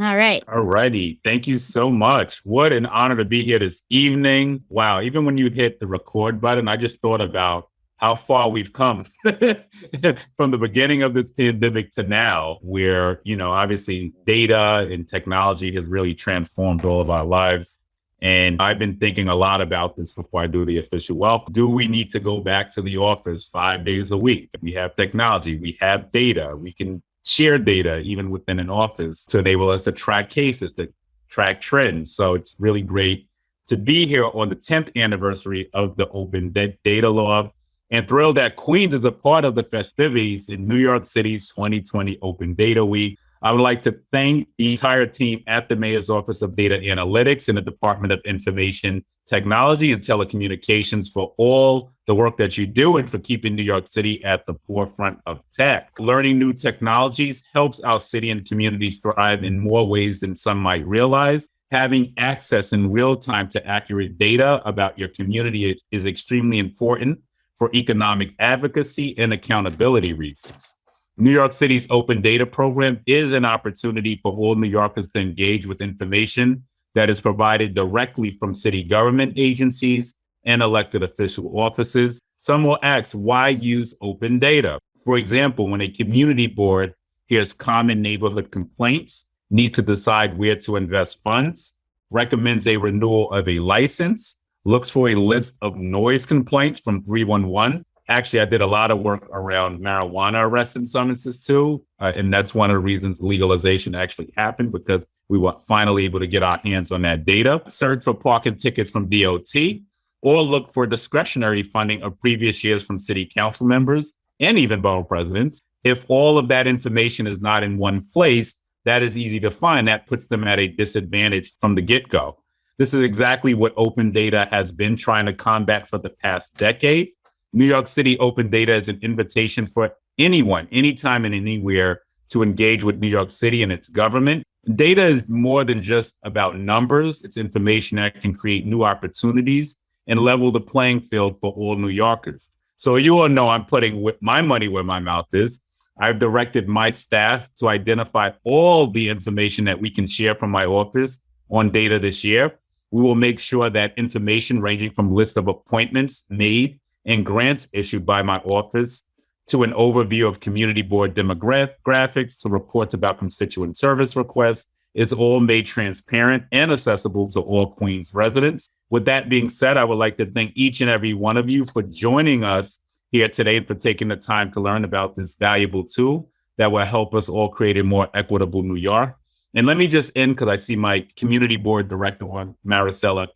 All right. All righty. Thank you so much. What an honor to be here this evening. Wow. Even when you hit the record button, I just thought about how far we've come from the beginning of this pandemic to now, where, you know, obviously data and technology has really transformed all of our lives. And I've been thinking a lot about this before I do the official welcome. Do we need to go back to the office five days a week? We have technology, we have data, we can share data even within an office to enable us to track cases, to track trends. So it's really great to be here on the 10th anniversary of the Open Data Law and thrilled that Queens is a part of the festivities in New York City's 2020 Open Data Week. I would like to thank the entire team at the Mayor's Office of Data Analytics and the Department of Information Technology and Telecommunications for all the work that you do and for keeping New York City at the forefront of tech. Learning new technologies helps our city and communities thrive in more ways than some might realize. Having access in real time to accurate data about your community is, is extremely important for economic advocacy and accountability reasons. New York City's open data program is an opportunity for all New Yorkers to engage with information that is provided directly from city government agencies and elected official offices. Some will ask, why use open data? For example, when a community board hears common neighborhood complaints, needs to decide where to invest funds, recommends a renewal of a license, looks for a list of noise complaints from 311. Actually, I did a lot of work around marijuana arrests and summonses too. Uh, and that's one of the reasons legalization actually happened because we were finally able to get our hands on that data. Search for parking tickets from DOT or look for discretionary funding of previous years from city council members and even borough presidents. If all of that information is not in one place, that is easy to find. That puts them at a disadvantage from the get go. This is exactly what open data has been trying to combat for the past decade. New York City open data is an invitation for anyone, anytime and anywhere to engage with New York City and its government. Data is more than just about numbers. It's information that can create new opportunities and level the playing field for all New Yorkers. So you all know I'm putting my money where my mouth is. I've directed my staff to identify all the information that we can share from my office on data this year. We will make sure that information ranging from list of appointments made and grants issued by my office to an overview of community board demographics to reports about constituent service requests is all made transparent and accessible to all Queens residents. With that being said, I would like to thank each and every one of you for joining us here today and for taking the time to learn about this valuable tool that will help us all create a more equitable New York. And let me just end because I see my community board director on, Maricela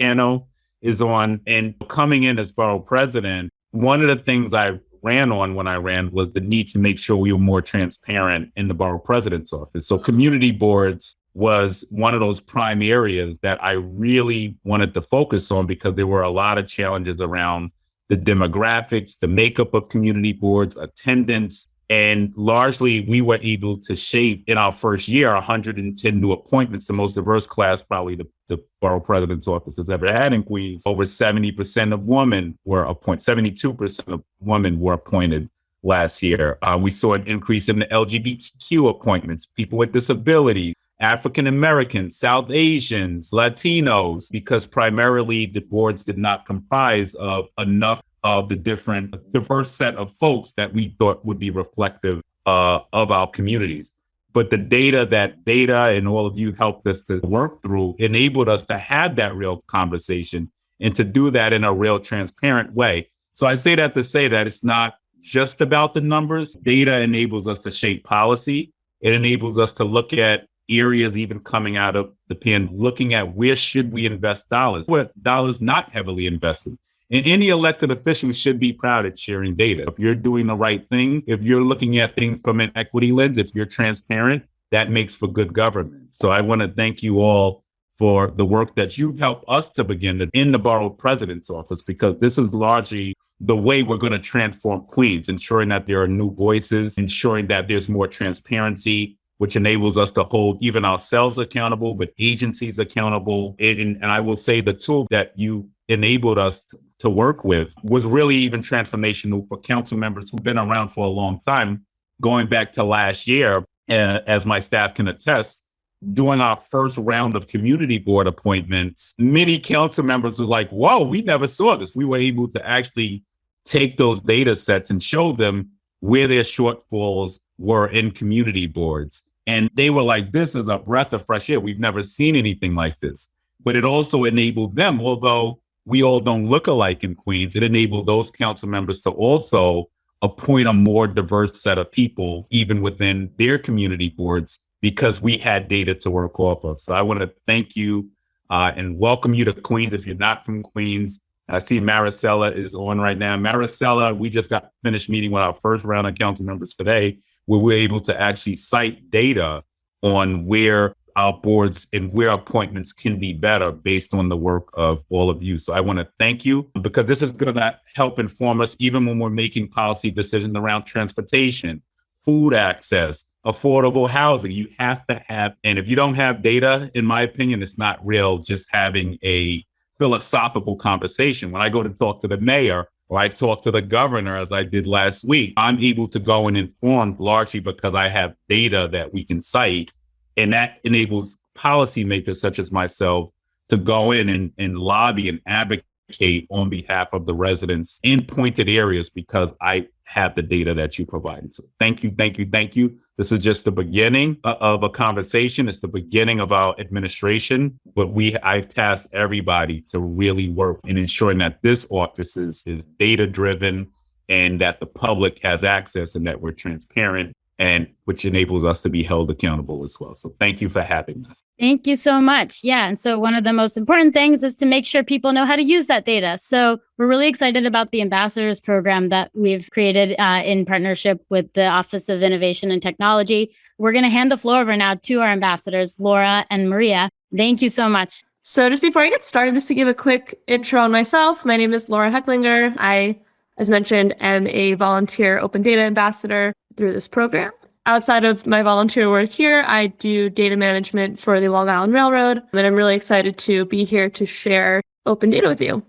Cano is on. And coming in as borough president, one of the things I ran on when I ran was the need to make sure we were more transparent in the borough president's office. So community boards was one of those prime areas that I really wanted to focus on because there were a lot of challenges around the demographics, the makeup of community boards, attendance, and largely, we were able to shape in our first year 110 new appointments, the most diverse class probably the, the borough president's office has ever had in Queens. Over 70% of women were appointed, 72% of women were appointed last year. Uh, we saw an increase in the LGBTQ appointments, people with disabilities, African Americans, South Asians, Latinos, because primarily the boards did not comprise of enough of the different diverse set of folks that we thought would be reflective uh, of our communities. But the data that data and all of you helped us to work through enabled us to have that real conversation and to do that in a real transparent way. So I say that to say that it's not just about the numbers. Data enables us to shape policy. It enables us to look at areas even coming out of the pen, looking at where should we invest dollars, where dollars not heavily invested. And any elected official should be proud at sharing data. If you're doing the right thing, if you're looking at things from an equity lens, if you're transparent, that makes for good government. So I want to thank you all for the work that you've helped us to begin in the borough president's office, because this is largely the way we're going to transform Queens, ensuring that there are new voices, ensuring that there's more transparency, which enables us to hold even ourselves accountable, but agencies accountable. And, and I will say the tool that you enabled us to, to work with was really even transformational for council members who've been around for a long time. Going back to last year, uh, as my staff can attest, during our first round of community board appointments, many council members were like, whoa, we never saw this. We were able to actually take those data sets and show them where their shortfalls were in community boards. And they were like, this is a breath of fresh air. We've never seen anything like this. But it also enabled them, although we all don't look alike in Queens, it enabled those council members to also appoint a more diverse set of people, even within their community boards, because we had data to work off of. So I want to thank you uh, and welcome you to Queens. If you're not from Queens, I see Maricela is on right now. Maricela, we just got finished meeting with our first round of council members today, where we're able to actually cite data on where our boards and where appointments can be better based on the work of all of you. So I want to thank you because this is going to help inform us even when we're making policy decisions around transportation, food access, affordable housing. You have to have, and if you don't have data, in my opinion, it's not real just having a philosophical conversation. When I go to talk to the mayor or I talk to the governor, as I did last week, I'm able to go and inform largely because I have data that we can cite and that enables policymakers such as myself to go in and, and lobby and advocate on behalf of the residents in pointed areas because I have the data that you provided. So thank you, thank you, thank you. This is just the beginning of a conversation. It's the beginning of our administration, but we I've tasked everybody to really work in ensuring that this office is, is data driven and that the public has access and that we're transparent and which enables us to be held accountable as well. So thank you for having us. Thank you so much. Yeah. And so one of the most important things is to make sure people know how to use that data. So we're really excited about the ambassadors program that we've created uh, in partnership with the Office of Innovation and Technology. We're going to hand the floor over now to our ambassadors, Laura and Maria. Thank you so much. So just before I get started, just to give a quick intro on myself, my name is Laura Hecklinger. I, as mentioned, I'm a volunteer open data ambassador through this program. Outside of my volunteer work here, I do data management for the Long Island Railroad, and I'm really excited to be here to share open data with you.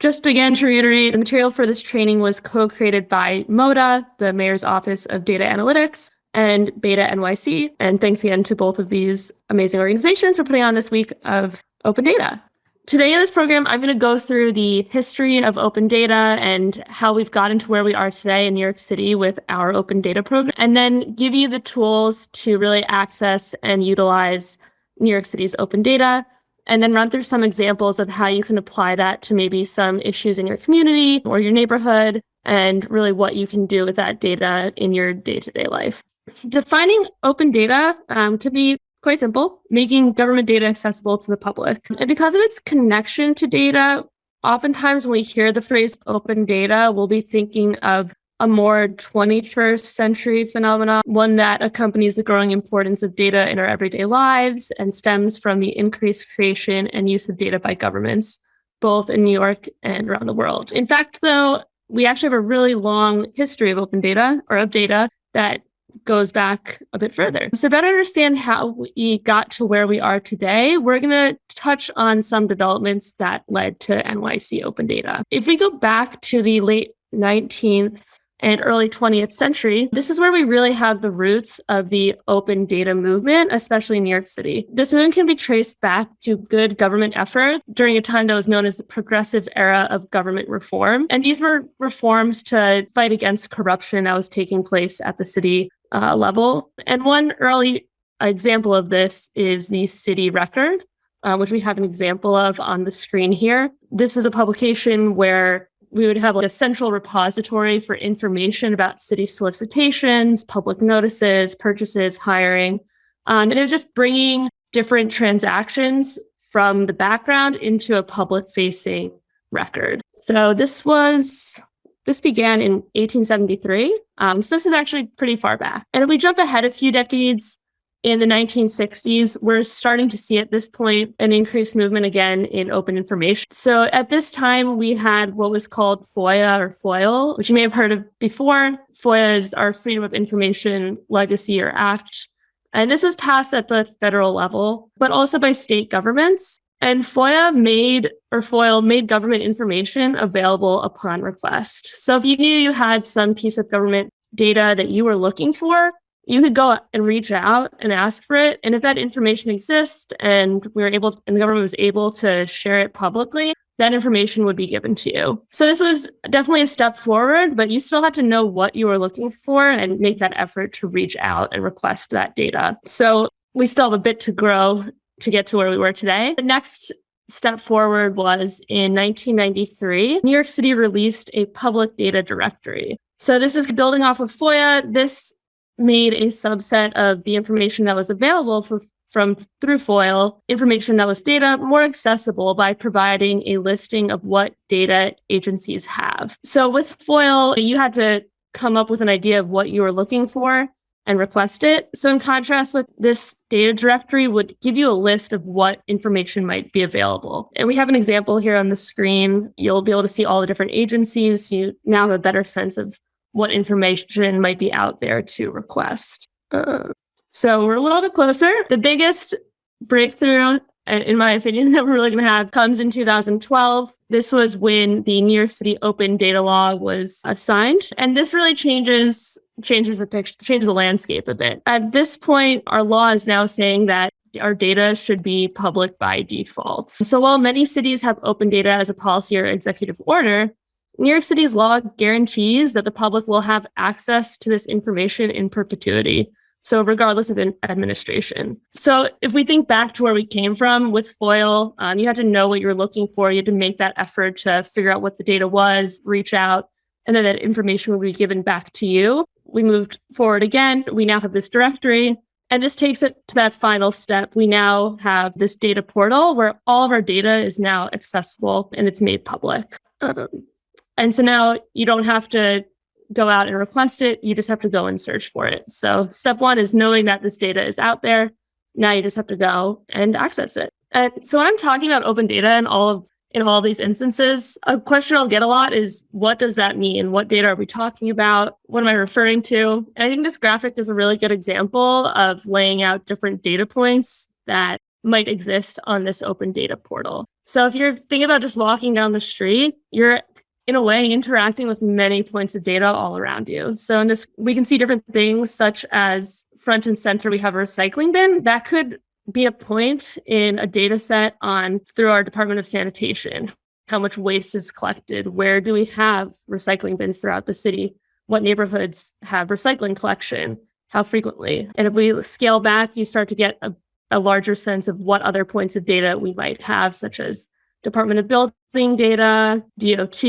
Just again to reiterate, the material for this training was co-created by MODA, the Mayor's Office of Data Analytics, and Beta NYC. And thanks again to both of these amazing organizations for putting on this week of open data. Today in this program, I'm going to go through the history of open data and how we've gotten to where we are today in New York City with our open data program, and then give you the tools to really access and utilize New York City's open data, and then run through some examples of how you can apply that to maybe some issues in your community or your neighborhood, and really what you can do with that data in your day to day life. Defining open data um, be quite simple, making government data accessible to the public. And because of its connection to data, oftentimes when we hear the phrase open data, we'll be thinking of a more 21st century phenomenon, one that accompanies the growing importance of data in our everyday lives and stems from the increased creation and use of data by governments, both in New York and around the world. In fact, though, we actually have a really long history of open data or of data that goes back a bit further. So, better understand how we got to where we are today, we're going to touch on some developments that led to NYC Open Data. If we go back to the late 19th and early 20th century, this is where we really have the roots of the open data movement, especially in New York City. This movement can be traced back to good government effort during a time that was known as the progressive era of government reform. And these were reforms to fight against corruption that was taking place at the city uh, level. And one early example of this is the city record, uh, which we have an example of on the screen here. This is a publication where we would have like a central repository for information about city solicitations, public notices, purchases, hiring. Um, and it was just bringing different transactions from the background into a public facing record. So this was this began in 1873. Um, so this is actually pretty far back. And if we jump ahead a few decades, in the 1960s, we're starting to see at this point an increased movement again in open information. So at this time, we had what was called FOIA or FOIL, which you may have heard of before. FOIA is our Freedom of Information Legacy or Act. And this was passed at the federal level, but also by state governments. And FOIA made or FOIL made government information available upon request. So if you knew you had some piece of government data that you were looking for, you could go and reach out and ask for it. And if that information exists and we were able to, and the government was able to share it publicly, that information would be given to you. So this was definitely a step forward, but you still had to know what you were looking for and make that effort to reach out and request that data. So we still have a bit to grow to get to where we were today. The next step forward was in 1993, New York City released a public data directory. So this is building off of FOIA. This made a subset of the information that was available for, from through FOIL, information that was data more accessible by providing a listing of what data agencies have. So with FOIL, you had to come up with an idea of what you were looking for and request it. So in contrast with this data directory would give you a list of what information might be available. And we have an example here on the screen. You'll be able to see all the different agencies. You now have a better sense of what information might be out there to request. Uh, so we're a little bit closer. The biggest breakthrough, in my opinion, that we're really going to have comes in 2012. This was when the New York City Open Data Law was assigned, and this really changes changes the picture, changes the landscape a bit. At this point, our law is now saying that our data should be public by default. So while many cities have open data as a policy or executive order, New York City's law guarantees that the public will have access to this information in perpetuity. So regardless of the administration. So if we think back to where we came from with FOIL, um, you had to know what you were looking for. You had to make that effort to figure out what the data was, reach out, and then that information will be given back to you. We moved forward again. We now have this directory. And this takes it to that final step. We now have this data portal where all of our data is now accessible and it's made public. Um, and so now you don't have to go out and request it. You just have to go and search for it. So step one is knowing that this data is out there. Now you just have to go and access it. And so when I'm talking about open data and all of in all these instances, a question I'll get a lot is what does that mean? What data are we talking about? What am I referring to? And I think this graphic is a really good example of laying out different data points that might exist on this open data portal. So if you're thinking about just walking down the street, you're in a way interacting with many points of data all around you. So in this, we can see different things such as front and center, we have a recycling bin that could be a point in a data set on through our Department of Sanitation. How much waste is collected? Where do we have recycling bins throughout the city? What neighborhoods have recycling collection? How frequently? And if we scale back, you start to get a, a larger sense of what other points of data we might have, such as Department of Building data, DOT,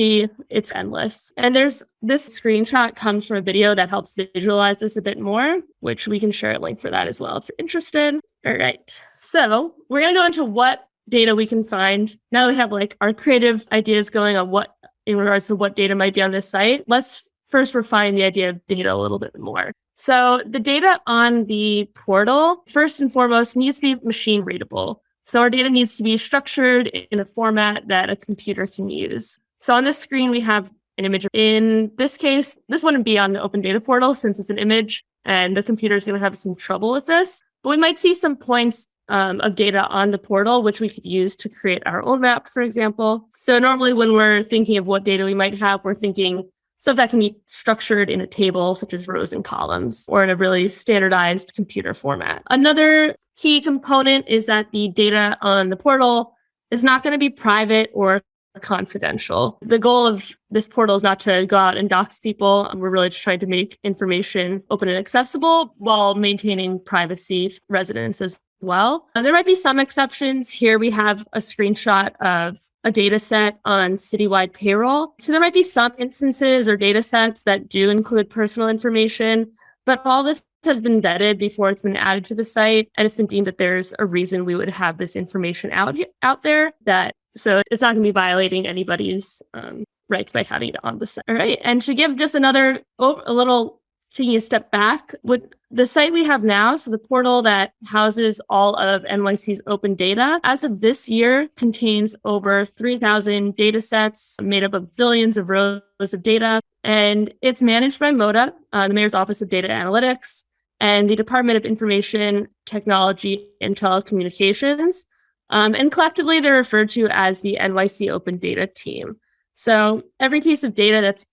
it's endless. And there's this screenshot comes from a video that helps visualize this a bit more, which we can share a link for that as well if you're interested. All right. So we're going to go into what data we can find. Now we have like our creative ideas going on what in regards to what data might be on this site. Let's first refine the idea of data a little bit more. So the data on the portal, first and foremost, needs to be machine readable. So our data needs to be structured in a format that a computer can use. So on this screen, we have an image. In this case, this wouldn't be on the open data portal since it's an image and the computer is going to have some trouble with this. But we might see some points um, of data on the portal, which we could use to create our own map, for example. So normally when we're thinking of what data we might have, we're thinking stuff that can be structured in a table, such as rows and columns, or in a really standardized computer format. Another key component is that the data on the portal is not going to be private or confidential. The goal of this portal is not to go out and dox people. We're really just trying to make information open and accessible while maintaining privacy residents as well. And there might be some exceptions. Here we have a screenshot of a data set on citywide payroll. So there might be some instances or data sets that do include personal information, but all this has been vetted before it's been added to the site. And it's been deemed that there's a reason we would have this information out, out there that so it's not going to be violating anybody's um, rights by having it on the site. All right. And to give just another, oh, a little taking a step back, would the site we have now, so the portal that houses all of NYC's open data, as of this year, contains over 3,000 data sets made up of billions of rows of data. And it's managed by MODA, uh, the Mayor's Office of Data Analytics, and the Department of Information Technology and Telecommunications. Um, and collectively, they're referred to as the NYC Open Data Team. So every piece of data that's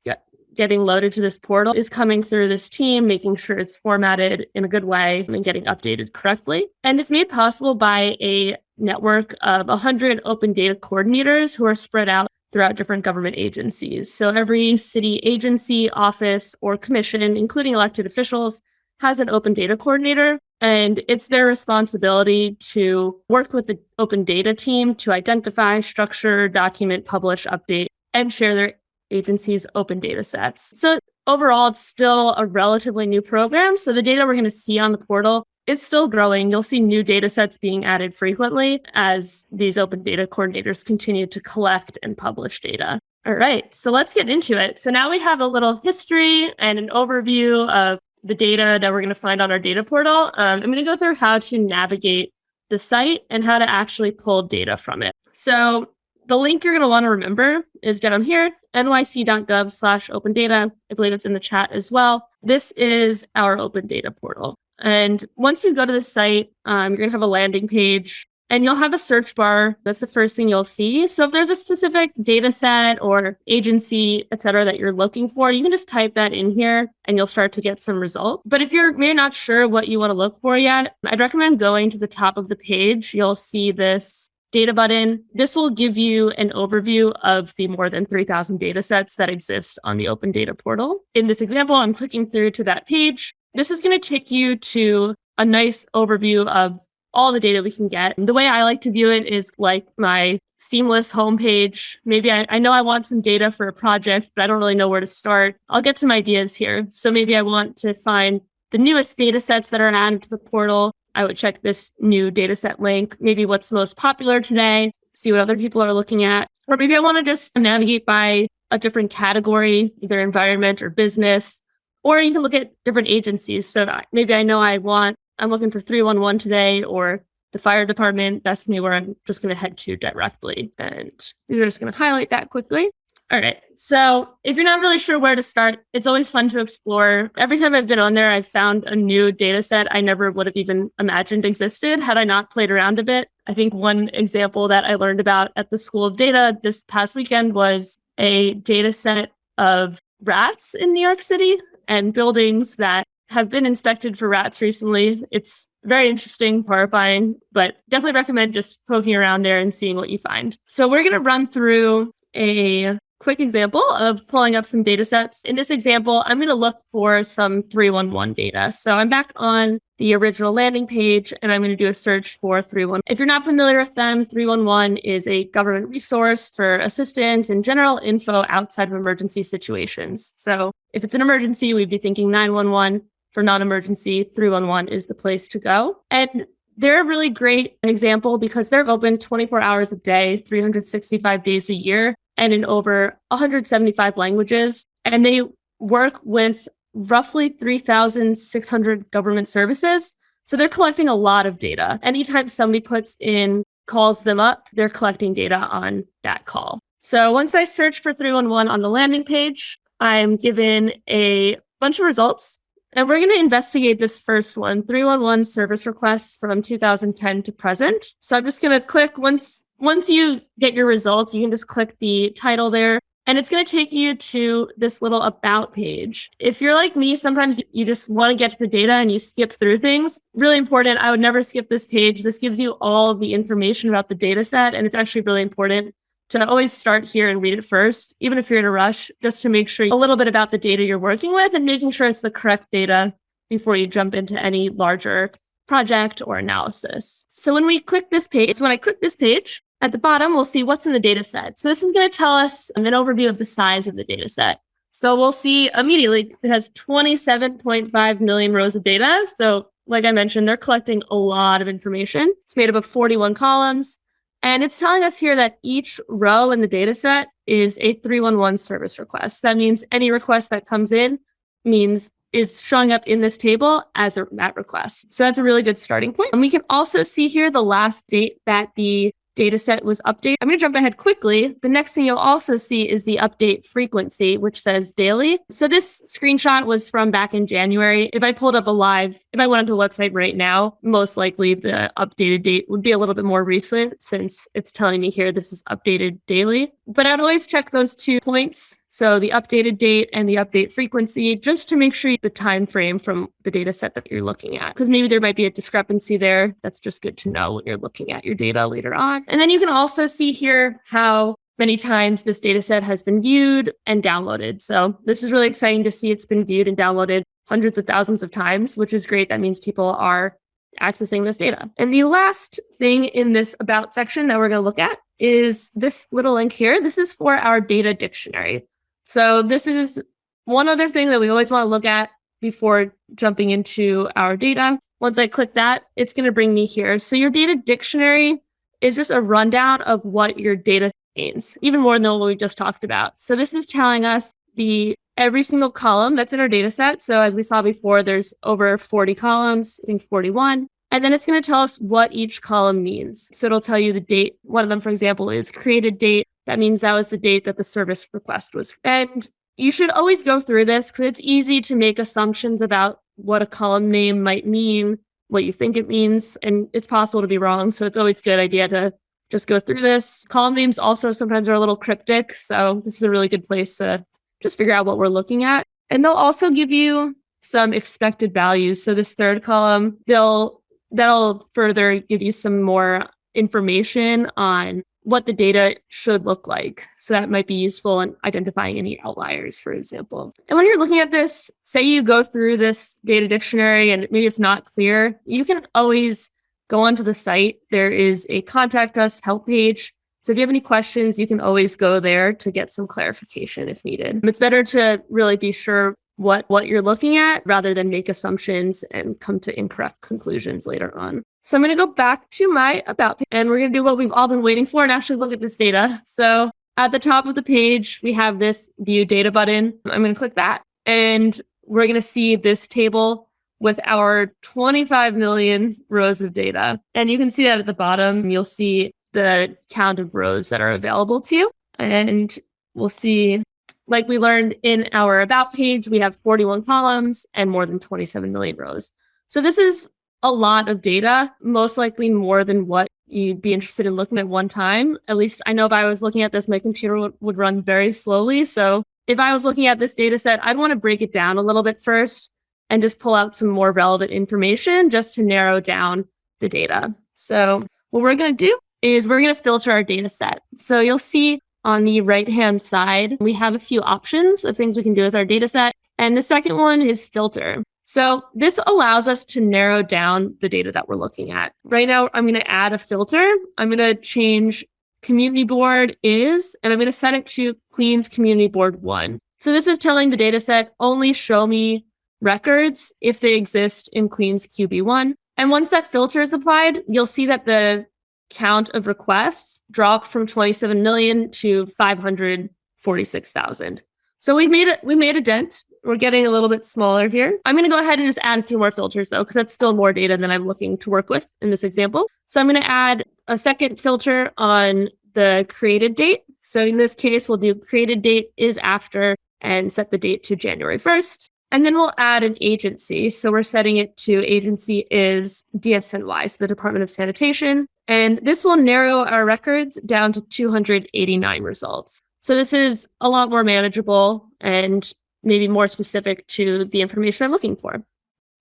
getting loaded to this portal is coming through this team, making sure it's formatted in a good way and getting updated correctly. And it's made possible by a network of 100 open data coordinators who are spread out throughout different government agencies. So every city agency, office, or commission, including elected officials, has an open data coordinator. And it's their responsibility to work with the open data team to identify, structure, document, publish, update, and share their agency's open data sets. So overall, it's still a relatively new program. So the data we're going to see on the portal is still growing. You'll see new data sets being added frequently as these open data coordinators continue to collect and publish data. All right, so let's get into it. So now we have a little history and an overview of the data that we're going to find on our data portal. Um, I'm going to go through how to navigate the site and how to actually pull data from it. So the link you're going to want to remember is down here, nyc.gov slash open data. I believe it's in the chat as well. This is our open data portal. And once you go to the site, um, you're going to have a landing page and you'll have a search bar. That's the first thing you'll see. So if there's a specific data set or agency, et cetera, that you're looking for, you can just type that in here and you'll start to get some results. But if you're maybe not sure what you want to look for yet, I'd recommend going to the top of the page. You'll see this data button. This will give you an overview of the more than 3,000 data sets that exist on the Open Data Portal. In this example, I'm clicking through to that page. This is going to take you to a nice overview of all the data we can get. The way I like to view it is like my seamless homepage. Maybe I, I know I want some data for a project, but I don't really know where to start. I'll get some ideas here. So maybe I want to find the newest data sets that are added to the portal. I would check this new data set link, maybe what's most popular today, see what other people are looking at. Or maybe I want to just navigate by a different category, either environment or business, or you can look at different agencies. So maybe I know I want, I'm looking for 311 today or the fire department. That's me where I'm just going to head to directly. And these are just going to highlight that quickly. All right. So if you're not really sure where to start, it's always fun to explore. Every time I've been on there, I've found a new data set I never would have even imagined existed had I not played around a bit. I think one example that I learned about at the School of Data this past weekend was a data set of rats in New York City and buildings that have been inspected for rats recently. It's very interesting, horrifying, but definitely recommend just poking around there and seeing what you find. So we're going to run through a quick example of pulling up some data sets. In this example, I'm going to look for some 311 data. So I'm back on the original landing page and I'm going to do a search for 311. If you're not familiar with them, 311 is a government resource for assistance and general info outside of emergency situations. So if it's an emergency, we'd be thinking 911. For non emergency, 311 is the place to go. And they're a really great example because they're open 24 hours a day, 365 days a year and in over 175 languages. And they work with roughly 3,600 government services. So they're collecting a lot of data. Anytime somebody puts in, calls them up, they're collecting data on that call. So once I search for 311 on the landing page, I'm given a bunch of results. And we're going to investigate this first one, 311 service requests from 2010 to present. So I'm just going to click once once you get your results, you can just click the title there and it's going to take you to this little about page. If you're like me, sometimes you just want to get to the data and you skip through things. Really important. I would never skip this page. This gives you all the information about the data set. And it's actually really important to always start here and read it first, even if you're in a rush, just to make sure a little bit about the data you're working with and making sure it's the correct data before you jump into any larger project or analysis. So when we click this page, so when I click this page, at the bottom, we'll see what's in the data set. So this is going to tell us an overview of the size of the data set. So we'll see immediately it has 27.5 million rows of data. So like I mentioned, they're collecting a lot of information. It's made up of 41 columns. And it's telling us here that each row in the data set is a 311 service request. That means any request that comes in means is showing up in this table as a MAT request. So that's a really good starting point. And we can also see here the last date that the data set was updated. I'm going to jump ahead quickly. The next thing you'll also see is the update frequency, which says daily. So this screenshot was from back in January. If I pulled up a live, if I went onto the website right now, most likely the updated date would be a little bit more recent since it's telling me here this is updated daily. But I'd always check those two points. So the updated date and the update frequency, just to make sure the time frame from the data set that you're looking at, because maybe there might be a discrepancy there. That's just good to know when you're looking at your data later on. And then you can also see here how many times this data set has been viewed and downloaded. So this is really exciting to see it's been viewed and downloaded hundreds of thousands of times, which is great. That means people are accessing this data. And the last thing in this about section that we're going to look at is this little link here. This is for our data dictionary. So this is one other thing that we always want to look at before jumping into our data. Once I click that, it's going to bring me here. So your data dictionary is just a rundown of what your data means, even more than what we just talked about. So this is telling us the every single column that's in our data set. So as we saw before, there's over 40 columns, I think 41. And then it's going to tell us what each column means. So it'll tell you the date. One of them, for example, is created date. That means that was the date that the service request was. And you should always go through this because it's easy to make assumptions about what a column name might mean, what you think it means, and it's possible to be wrong. So it's always a good idea to just go through this. Column names also sometimes are a little cryptic. So this is a really good place to just figure out what we're looking at. And they'll also give you some expected values. So this third column, they'll that'll further give you some more information on what the data should look like. So that might be useful in identifying any outliers, for example. And when you're looking at this, say you go through this data dictionary and maybe it's not clear, you can always go onto the site. There is a contact us help page so if you have any questions, you can always go there to get some clarification if needed. It's better to really be sure what what you're looking at rather than make assumptions and come to incorrect conclusions later on. So I'm going to go back to my about page and we're going to do what we've all been waiting for and actually look at this data. So at the top of the page, we have this view data button. I'm going to click that and we're going to see this table with our 25 million rows of data. And you can see that at the bottom, you'll see the count of rows that are available to you. And we'll see, like we learned in our about page, we have 41 columns and more than 27 million rows. So this is a lot of data, most likely more than what you'd be interested in looking at one time. At least I know if I was looking at this, my computer would, run very slowly. So if I was looking at this data set, I'd want to break it down a little bit first and just pull out some more relevant information just to narrow down the data. So what we're going to do is we're going to filter our data set. So you'll see on the right-hand side, we have a few options of things we can do with our data set. And the second one is filter. So this allows us to narrow down the data that we're looking at. Right now, I'm going to add a filter. I'm going to change community board is, and I'm going to set it to Queens Community Board 1. So this is telling the data set only show me records if they exist in Queens QB1. And once that filter is applied, you'll see that the count of requests dropped from 27 million to 546,000. So we've made it, we made a dent. We're getting a little bit smaller here. I'm going to go ahead and just add a few more filters though, because that's still more data than I'm looking to work with in this example. So I'm going to add a second filter on the created date. So in this case, we'll do created date is after and set the date to January 1st. And then we'll add an agency. So we're setting it to agency is DSNY, so the Department of Sanitation. And this will narrow our records down to 289 results. So this is a lot more manageable and maybe more specific to the information I'm looking for.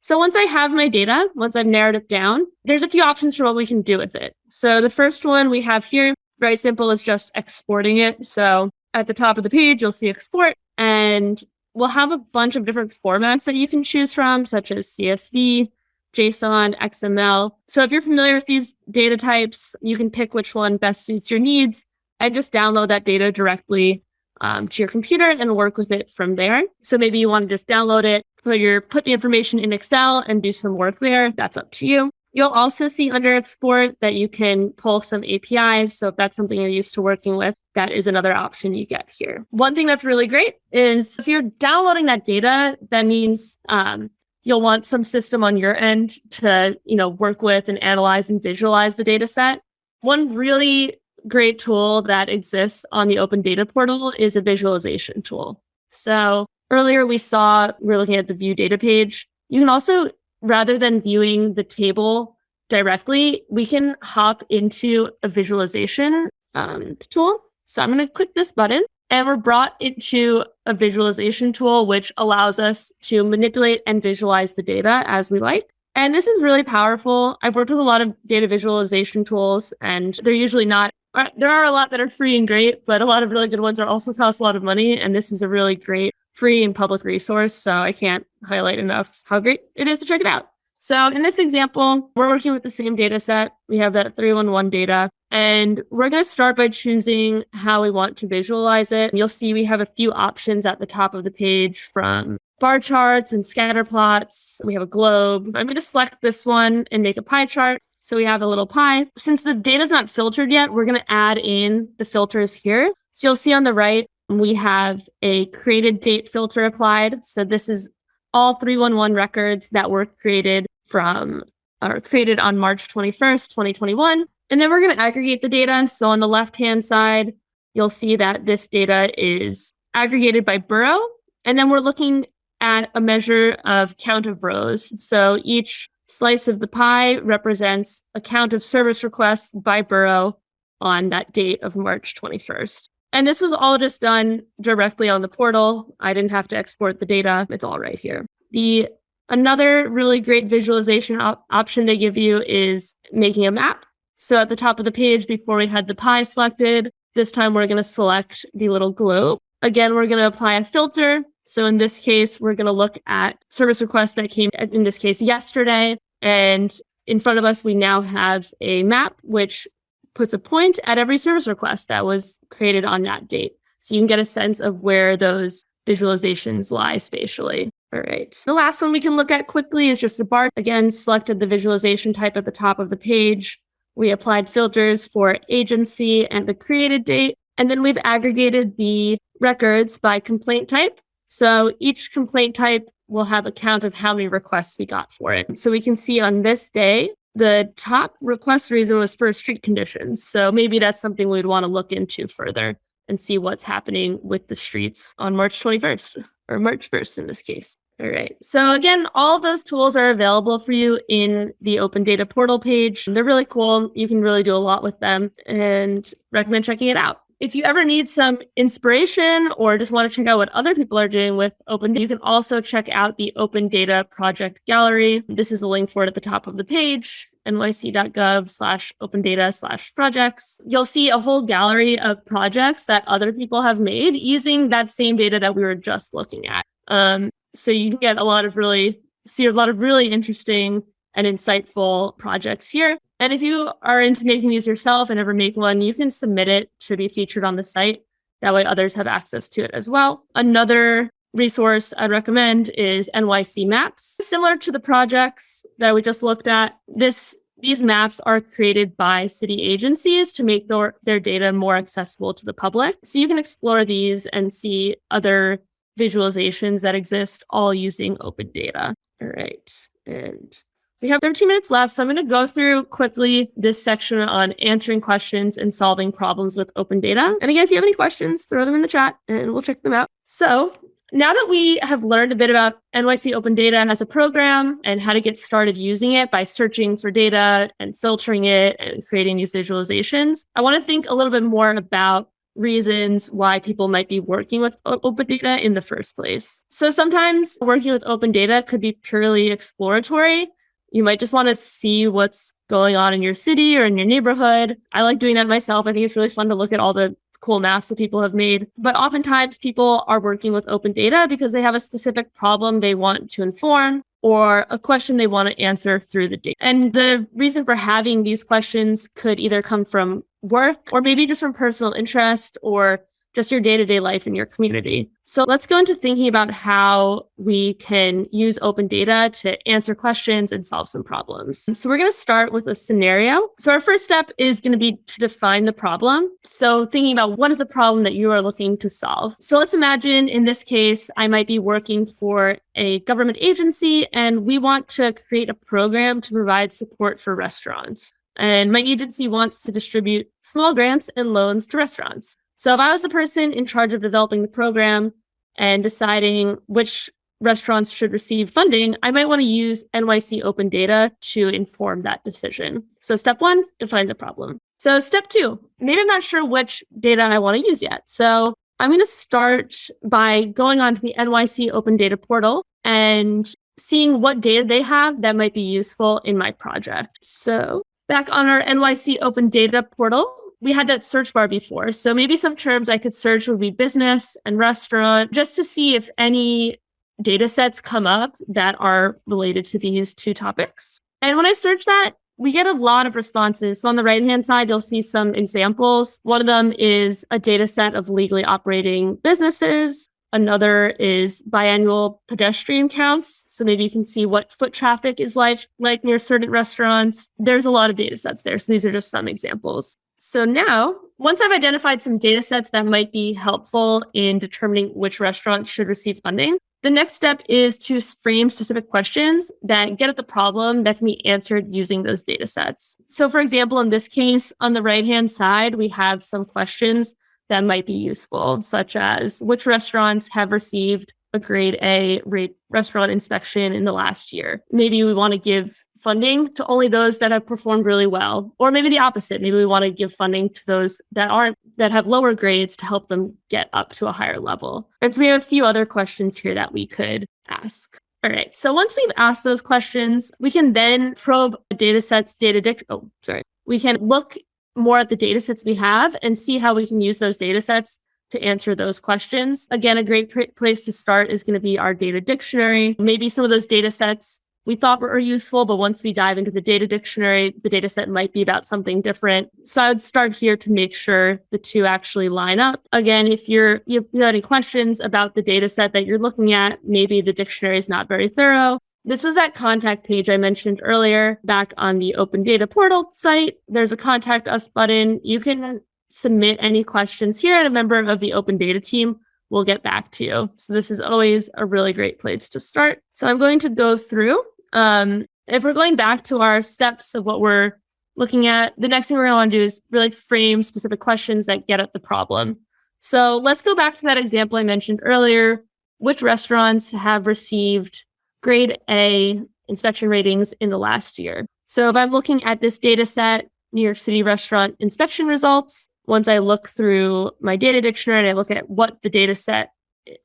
So once I have my data, once I've narrowed it down, there's a few options for what we can do with it. So the first one we have here, very simple, is just exporting it. So at the top of the page, you'll see export, and we'll have a bunch of different formats that you can choose from, such as CSV, JSON, XML. So if you're familiar with these data types, you can pick which one best suits your needs and just download that data directly um, to your computer and work with it from there. So maybe you want to just download it, put your put the information in Excel and do some work there. That's up to you. You'll also see under export that you can pull some APIs. So if that's something you're used to working with, that is another option you get here. One thing that's really great is if you're downloading that data, that means um, you'll want some system on your end to you know work with and analyze and visualize the data set. One really great tool that exists on the Open Data Portal is a visualization tool. So earlier we saw, we we're looking at the view data page. You can also rather than viewing the table directly, we can hop into a visualization um, tool. So I'm going to click this button and we're brought into a visualization tool, which allows us to manipulate and visualize the data as we like. And this is really powerful. I've worked with a lot of data visualization tools, and they're usually not, uh, there are a lot that are free and great, but a lot of really good ones are also cost a lot of money. And this is a really great free and public resource. So I can't highlight enough how great it is to check it out. So in this example, we're working with the same data set. We have that 311 data, and we're going to start by choosing how we want to visualize it. You'll see we have a few options at the top of the page from bar charts and scatter plots. We have a globe. I'm going to select this one and make a pie chart. So we have a little pie. Since the data is not filtered yet, we're going to add in the filters here. So you'll see on the right, we have a created date filter applied. So this is all 311 records that were created from or created on March 21st, 2021. And then we're going to aggregate the data. So on the left hand side, you'll see that this data is aggregated by borough. And then we're looking at a measure of count of rows. So each slice of the pie represents a count of service requests by borough on that date of March 21st. And this was all just done directly on the portal. I didn't have to export the data. It's all right here. The Another really great visualization op option they give you is making a map. So at the top of the page, before we had the pie selected, this time we're going to select the little globe. Again, we're going to apply a filter. So in this case, we're going to look at service requests that came, in this case, yesterday. And in front of us, we now have a map, which puts a point at every service request that was created on that date. So you can get a sense of where those visualizations lie spatially. All right. The last one we can look at quickly is just a bar. Again, selected the visualization type at the top of the page. We applied filters for agency and the created date. And then we've aggregated the records by complaint type. So each complaint type will have a count of how many requests we got for it. So we can see on this day, the top request reason was for street conditions. So maybe that's something we'd want to look into further and see what's happening with the streets on March 21st or March 1st in this case. All right. So again, all those tools are available for you in the Open Data Portal page. They're really cool. You can really do a lot with them and recommend checking it out. If you ever need some inspiration or just want to check out what other people are doing with Open, data, you can also check out the Open Data Project Gallery. This is a link for it at the top of the page nyc.gov slash open data slash projects. You'll see a whole gallery of projects that other people have made using that same data that we were just looking at. Um, so you can get a lot of really see a lot of really interesting and insightful projects here. And if you are into making these yourself and ever make one, you can submit it to be featured on the site. That way others have access to it as well. Another resource I'd recommend is NYC Maps. Similar to the projects that we just looked at, this these maps are created by city agencies to make their, their data more accessible to the public. So you can explore these and see other visualizations that exist all using open data. All right. And we have 13 minutes left, so I'm going to go through quickly this section on answering questions and solving problems with open data. And again, if you have any questions, throw them in the chat and we'll check them out. So now that we have learned a bit about NYC Open Data as a program and how to get started using it by searching for data and filtering it and creating these visualizations, I want to think a little bit more about reasons why people might be working with open data in the first place. So sometimes working with open data could be purely exploratory. You might just want to see what's going on in your city or in your neighborhood. I like doing that myself. I think it's really fun to look at all the cool maps that people have made. But oftentimes people are working with open data because they have a specific problem they want to inform or a question they want to answer through the data. And the reason for having these questions could either come from work or maybe just from personal interest or just your day to day life in your community. So let's go into thinking about how we can use open data to answer questions and solve some problems. So we're going to start with a scenario. So our first step is going to be to define the problem. So thinking about what is a problem that you are looking to solve. So let's imagine in this case, I might be working for a government agency and we want to create a program to provide support for restaurants. And my agency wants to distribute small grants and loans to restaurants. So if I was the person in charge of developing the program and deciding which restaurants should receive funding, I might want to use NYC open data to inform that decision. So step one, define the problem. So step two, maybe I'm not sure which data I want to use yet. So I'm going to start by going onto the NYC Open Data Portal and seeing what data they have that might be useful in my project. So back on our NYC Open Data Portal, we had that search bar before. So maybe some terms I could search would be business and restaurant, just to see if any data sets come up that are related to these two topics. And when I search that, we get a lot of responses. So on the right hand side, you'll see some examples. One of them is a data set of legally operating businesses. Another is biannual pedestrian counts. So maybe you can see what foot traffic is like, like near certain restaurants. There's a lot of data sets there. So these are just some examples. So now, once I've identified some data sets that might be helpful in determining which restaurants should receive funding, the next step is to frame specific questions that get at the problem that can be answered using those data sets. So for example, in this case, on the right-hand side, we have some questions that might be useful, such as which restaurants have received a grade A rate restaurant inspection in the last year. Maybe we want to give funding to only those that have performed really well, or maybe the opposite. Maybe we want to give funding to those that aren't that have lower grades to help them get up to a higher level. And so we have a few other questions here that we could ask. All right. So once we've asked those questions, we can then probe data sets, data dic- oh, sorry. We can look more at the data sets we have and see how we can use those data sets to answer those questions. Again, a great place to start is going to be our data dictionary. Maybe some of those data sets we thought were useful, but once we dive into the data dictionary, the data set might be about something different. So I would start here to make sure the two actually line up. Again, if you're you have any questions about the data set that you're looking at, maybe the dictionary is not very thorough. This was that contact page I mentioned earlier back on the Open Data Portal site. There's a contact us button. You can submit any questions here, and a member of the Open Data team will get back to you. So this is always a really great place to start. So I'm going to go through. Um, if we're going back to our steps of what we're looking at, the next thing we're going to want to do is really frame specific questions that get at the problem. So let's go back to that example I mentioned earlier. Which restaurants have received grade A inspection ratings in the last year? So if I'm looking at this data set, New York City restaurant inspection results, once I look through my data dictionary and I look at what the data set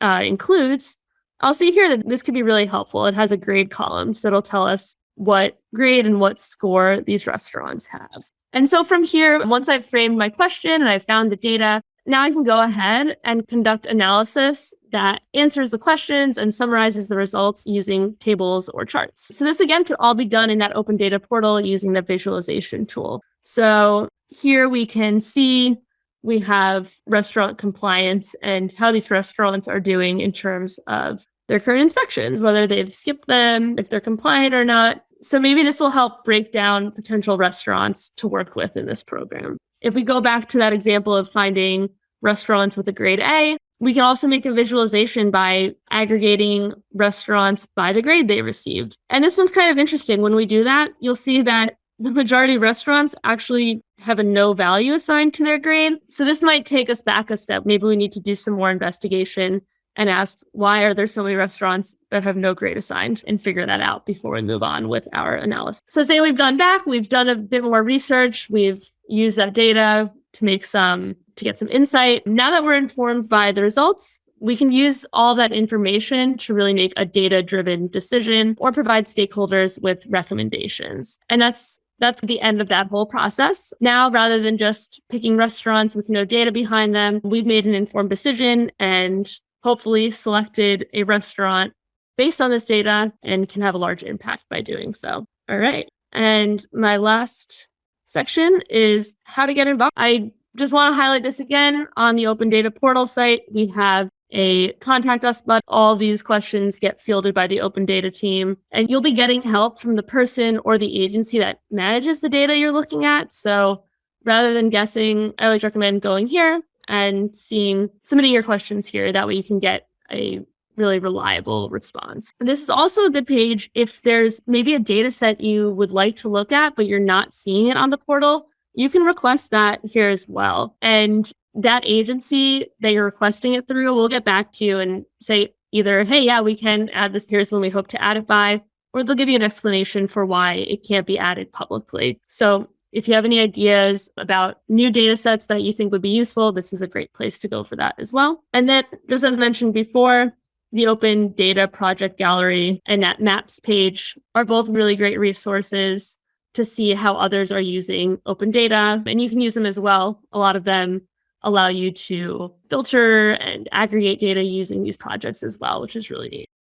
uh, includes, I'll see here that this could be really helpful. It has a grade column, so it'll tell us what grade and what score these restaurants have. And so from here, once I've framed my question and I've found the data, now I can go ahead and conduct analysis that answers the questions and summarizes the results using tables or charts. So this again could all be done in that open data portal using the visualization tool. So here we can see we have restaurant compliance and how these restaurants are doing in terms of their current inspections, whether they've skipped them, if they're compliant or not. So maybe this will help break down potential restaurants to work with in this program. If we go back to that example of finding restaurants with a grade A, we can also make a visualization by aggregating restaurants by the grade they received. And this one's kind of interesting. When we do that, you'll see that the majority of restaurants actually have a no value assigned to their grade. So this might take us back a step. Maybe we need to do some more investigation and ask why are there so many restaurants that have no grade assigned and figure that out before we move on with our analysis. So say we've gone back, we've done a bit more research, we've used that data to make some to get some insight. Now that we're informed by the results, we can use all that information to really make a data driven decision or provide stakeholders with recommendations. And that's that's the end of that whole process. Now, rather than just picking restaurants with no data behind them, we've made an informed decision and hopefully selected a restaurant based on this data and can have a large impact by doing so. All right. And my last section is how to get involved. I just want to highlight this again on the Open Data Portal site. We have a contact us button. All these questions get fielded by the open data team, and you'll be getting help from the person or the agency that manages the data you're looking at. So rather than guessing, I always recommend going here and seeing, submitting your questions here. That way you can get a really reliable response. This is also a good page if there's maybe a data set you would like to look at, but you're not seeing it on the portal. You can request that here as well. And that agency that you're requesting it through will get back to you and say either, hey, yeah, we can add this. Here's when we hope to add it by, or they'll give you an explanation for why it can't be added publicly. So If you have any ideas about new data sets that you think would be useful, this is a great place to go for that as well. And then, just as mentioned before, the Open Data Project Gallery and that Maps page are both really great resources to see how others are using open data, and you can use them as well. A lot of them allow you to filter and aggregate data using these projects as well, which is really neat.